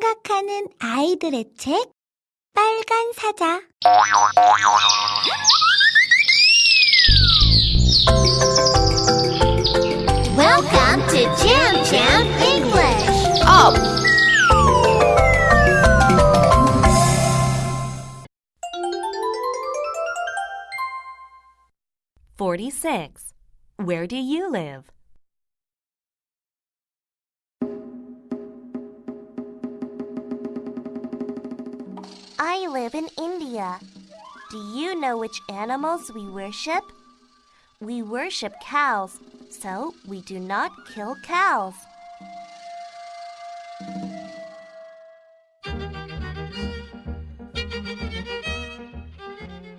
생각하는 아이들의 책 빨간 사자 Welcome to Jam Jam English. Up! Forty-six. Where do you live? I live in India. Do you know which animals we worship? We worship cows, so we do not kill cows.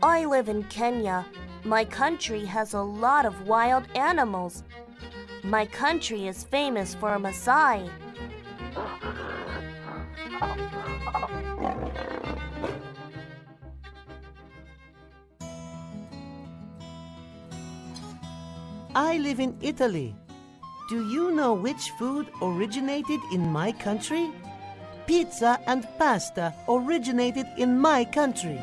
I live in Kenya. My country has a lot of wild animals. My country is famous for Maasai. I live in Italy. Do you know which food originated in my country? Pizza and pasta originated in my country.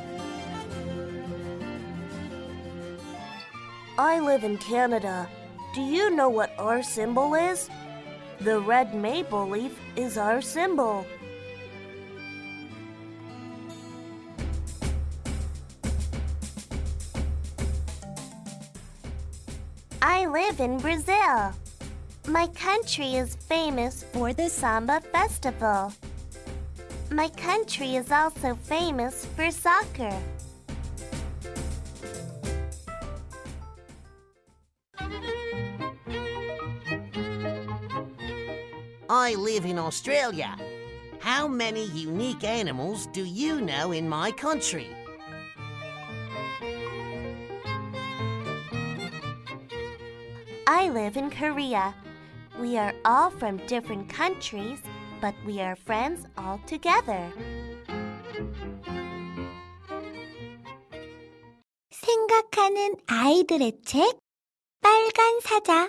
I live in Canada. Do you know what our symbol is? The red maple leaf is our symbol. I live in Brazil. My country is famous for the Samba Festival. My country is also famous for soccer. I live in Australia. How many unique animals do you know in my country? I live in Korea. We are all from different countries, but we are friends all together. 생각하는 아이들의 책 빨간 사자